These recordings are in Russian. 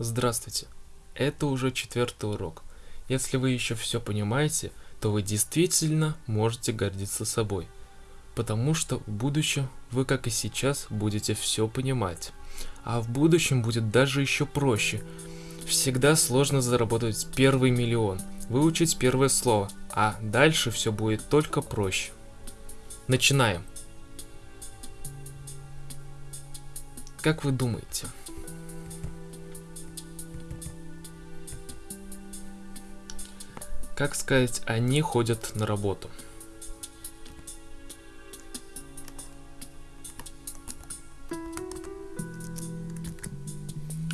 Здравствуйте. Это уже четвертый урок. Если вы еще все понимаете, то вы действительно можете гордиться собой. Потому что в будущем вы, как и сейчас, будете все понимать. А в будущем будет даже еще проще. Всегда сложно заработать первый миллион, выучить первое слово, а дальше все будет только проще. Начинаем. Как вы думаете, Как сказать, они ходят на работу.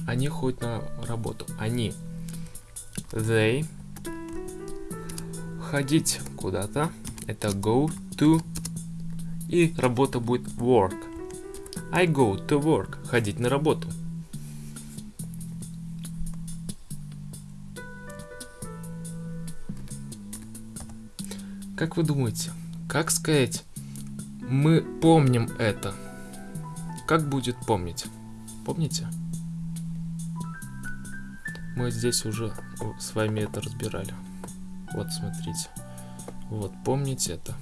Они ходят на работу. Они. They. Ходить куда-то. Это go to. И работа будет work. I go to work. Ходить на работу. Как вы думаете, как сказать, мы помним это? Как будет помнить? Помните? Мы здесь уже с вами это разбирали. Вот, смотрите. Вот, помните это.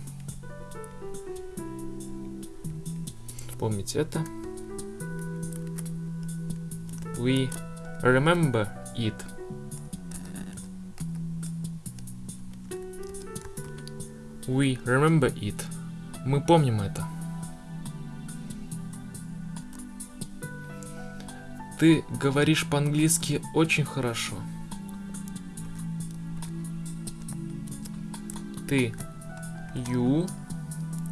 Помните это. We remember it. We remember it. Мы помним это. Ты говоришь по-английски очень хорошо. Ты you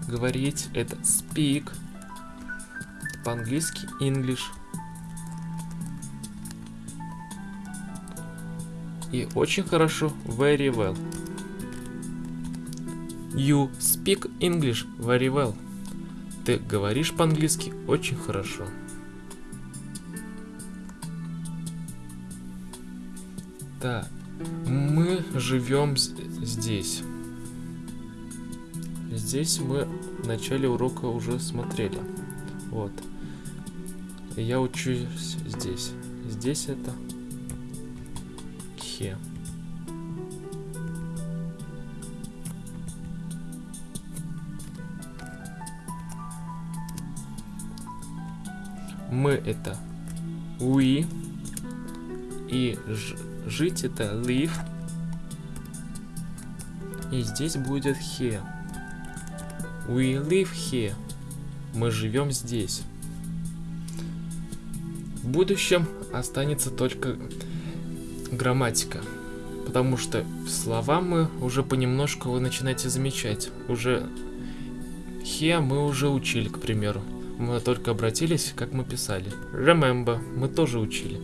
говорить это speak по-английски English. И очень хорошо very well. You speak English very well. Ты говоришь по-английски очень хорошо. Так, мы живем здесь. Здесь мы в начале урока уже смотрели. Вот. Я учусь здесь. Здесь это here. Мы это we, и жить это live, и здесь будет here. We live here. Мы живем здесь. В будущем останется только грамматика. Потому что слова мы уже понемножку вы начинаете замечать. Уже here мы уже учили, к примеру. Мы только обратились, как мы писали. Remember, мы тоже учили.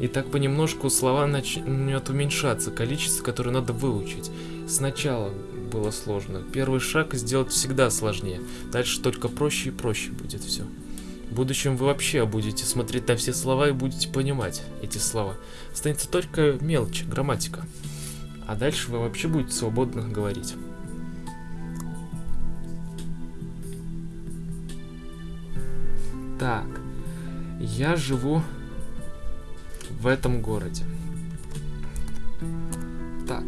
И так понемножку слова начнет уменьшаться, количество, которое надо выучить. Сначала было сложно. Первый шаг сделать всегда сложнее. Дальше только проще и проще будет все. В будущем вы вообще будете смотреть на все слова и будете понимать эти слова. Останется только мелочь, грамматика. А дальше вы вообще будете свободно говорить. Так, я живу в этом городе. Так,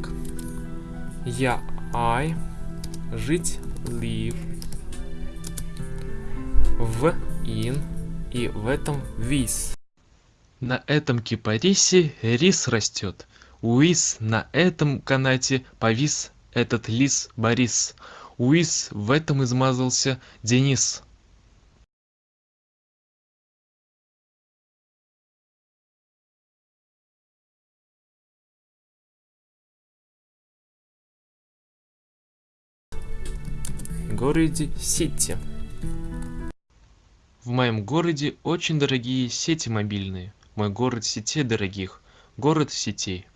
я I, жить live, в in и в этом вис. На этом кипарисе рис растет. Уис на этом канате повис этот лис Борис. Уис в этом измазался Денис. Городе Сити. В моем городе очень дорогие сети мобильные. Мой город сетей дорогих. Город сетей.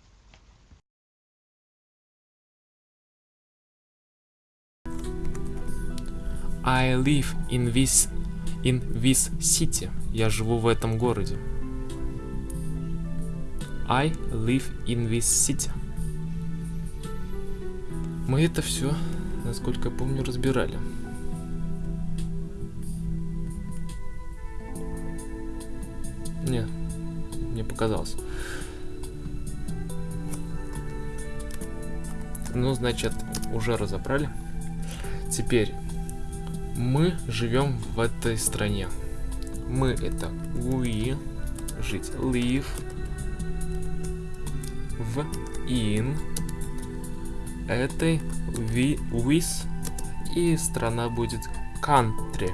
I live in this, in this city. Я живу в этом городе. I live in this city. Мы это все насколько помню, разбирали. Не мне показалось. Ну, значит, уже разобрали. Теперь мы живем в этой стране. Мы это we, жить, live, в, in, этой, we, with, и страна будет country.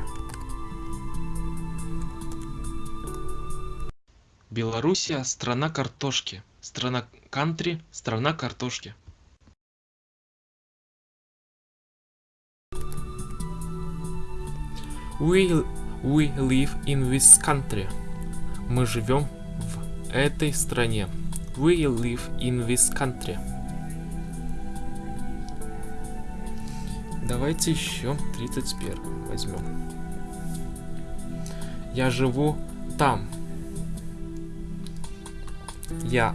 Белоруссия – страна картошки. Страна кантри – страна картошки. We, we live in this country. Мы живем в этой стране. We live in this country. Давайте еще 31 возьмем. Я живу там. Я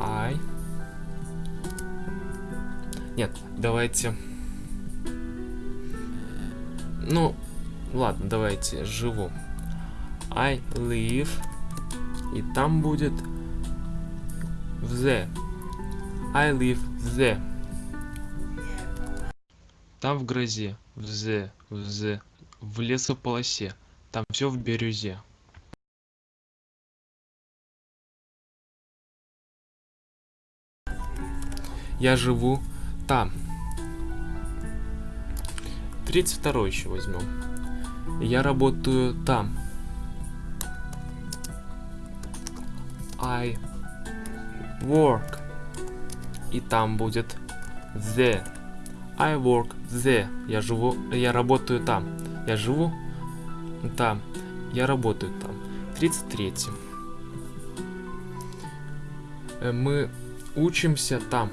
I. Нет, давайте. Ну, ладно, давайте живу. I live. И там будет the. I live the. Там в грозе, в the, в лесополосе. Там все в бирюзе. Я живу там. 32 еще возьмем. Я работаю там. I work. И там будет the. I work the. Я живу, я работаю там. Я живу там. Я работаю там. 33. Э, мы учимся там.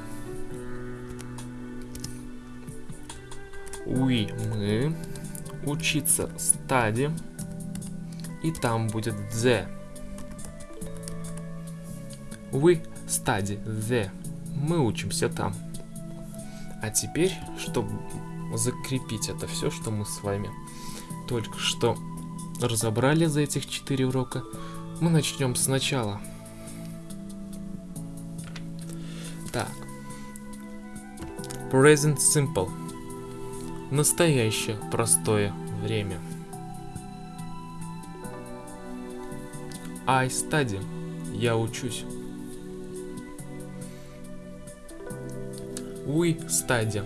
We, мы. Учиться стади. И там будет the. We study the. Мы учимся там. А теперь, чтобы закрепить это все, что мы с вами только что разобрали за этих 4 урока, мы начнем сначала. Так. Present Simple. Настоящее простое время. I study. Я учусь. We study.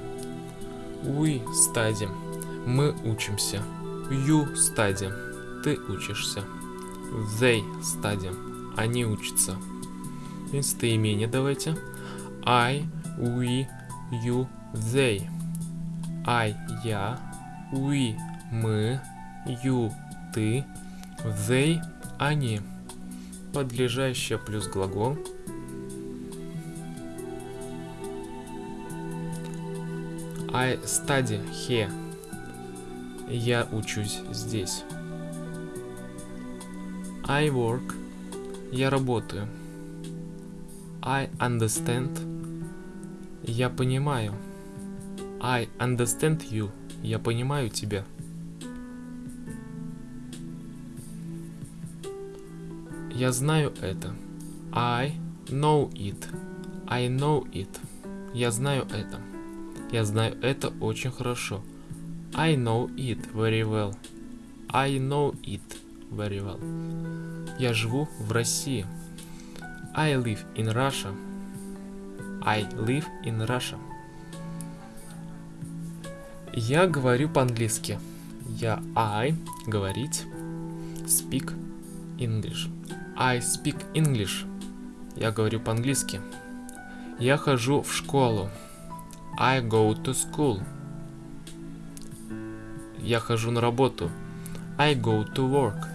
We study. Мы учимся. You study. Ты учишься. They study. Они учатся. Местоимение давайте. I, we, you, they. I – я, we – мы, you – ты, they – они. Подлежащее плюс глагол. I study here. Я учусь здесь. I work. Я работаю. I understand. Я понимаю. I understand you. Я понимаю тебя. Я знаю это. I know it. I know it. Я знаю это. Я знаю это очень хорошо. I know it very well. I know it very well. Я живу в России. I live in Russia. I live in Russia. Я говорю по-английски. Я I говорить. Speak English. I speak English. Я говорю по-английски. Я хожу в школу. I go to school. Я хожу на работу. I go to work.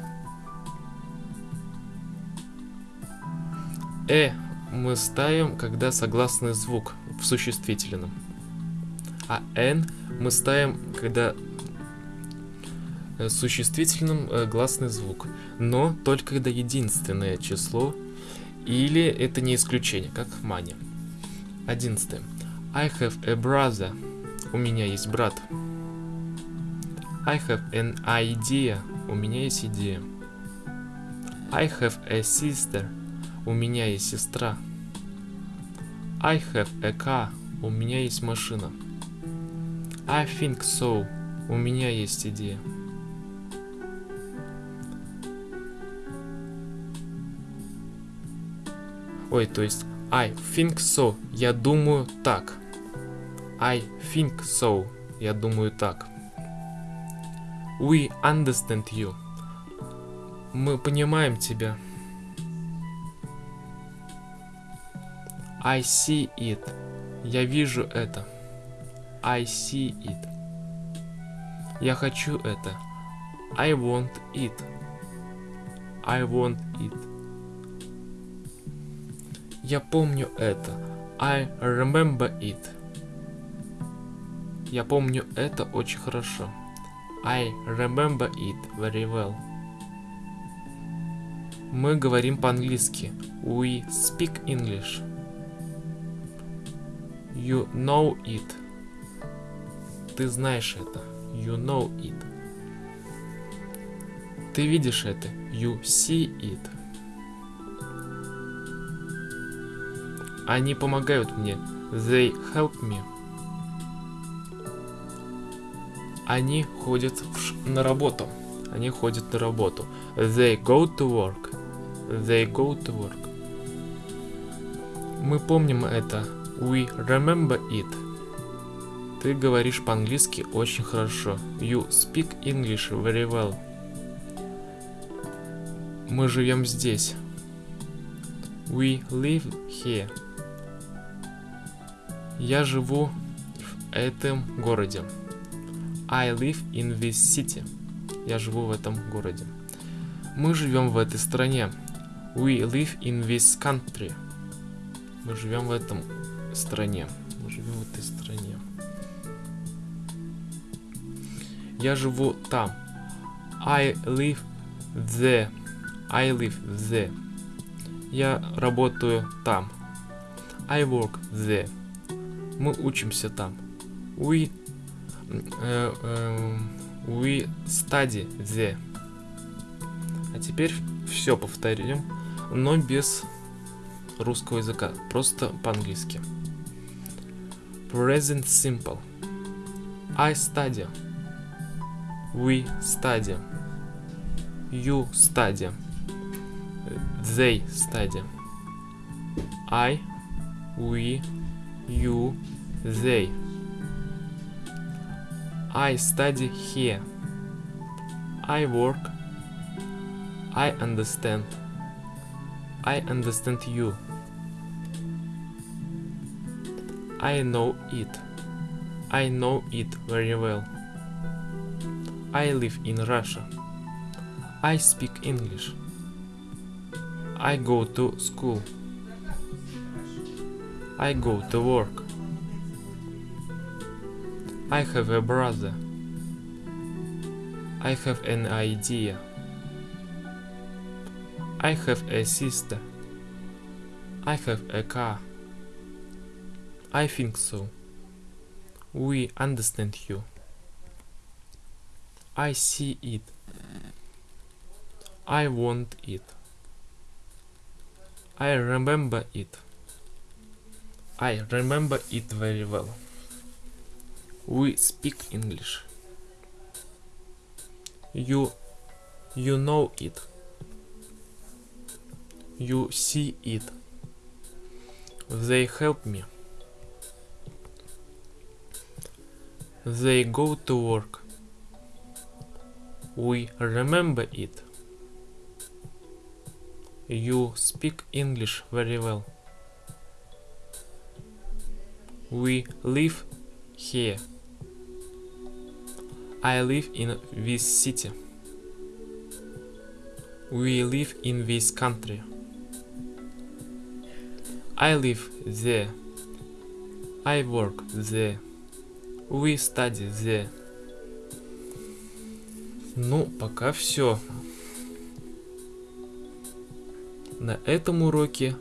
Э мы ставим, когда согласный звук в существительном. А N мы ставим, когда э, существительным э, гласный звук, но только когда единственное число, или это не исключение, как мания. Одиннадцатое. I have a brother. У меня есть брат. I have an idea. У меня есть идея. I have a sister. У меня есть сестра. I have a car. У меня есть машина. I think so. У меня есть идея. Ой, то есть I think so. Я думаю так. I think so. Я думаю так. We understand you. Мы понимаем тебя. I see it. Я вижу это. I see it. Я хочу это. I want it. I want it. Я помню это. I remember it. Я помню это очень хорошо. I remember it very well. Мы говорим по-английски. We speak English. You know it. Ты знаешь это. You know it. Ты видишь это. You see it. Они помогают мне. They help me. Они ходят на работу. Они ходят на работу. They go to work. They go to work. Мы помним это. We remember it. Ты говоришь по-английски очень хорошо. You speak English very well. Мы живем здесь. We live here. Я живу в этом городе. I live in this city. Я живу в этом городе. Мы живем в этой стране. We live in this country. Мы живем в этом стране. Мы живем в этой стране. Я живу там. I live there. I live there. Я работаю там. I work there. Мы учимся там. We we study there. А теперь все повторим, но без русского языка, просто по-английски. Present simple. I study. We study. You study. They study. I, we, you, they. I study here. I work. I understand. I understand you. I know it. I know it very well. I live in Russia. I speak English. I go to school. I go to work. I have a brother. I have an idea. I have a sister. I have a car. I think so. We understand you. I see it. I want it. I remember it. I remember it very well. We speak English. You you know it. You see it. They help me. They go to work. We remember it. You speak English very well. We live here. I live in this city. We live in this country. I live there. I work there. We study there. Ну, пока все. На этом уроке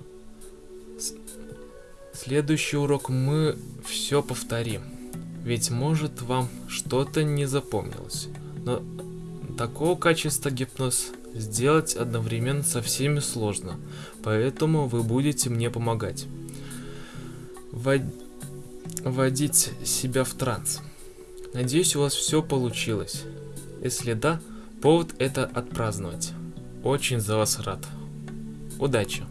следующий урок мы все повторим. Ведь может вам что-то не запомнилось. Но такого качества гипноз сделать одновременно со всеми сложно, поэтому вы будете мне помогать. Вод... Вводить себя в транс. Надеюсь, у вас все получилось. Если да, повод это отпраздновать. Очень за вас рад. Удачи!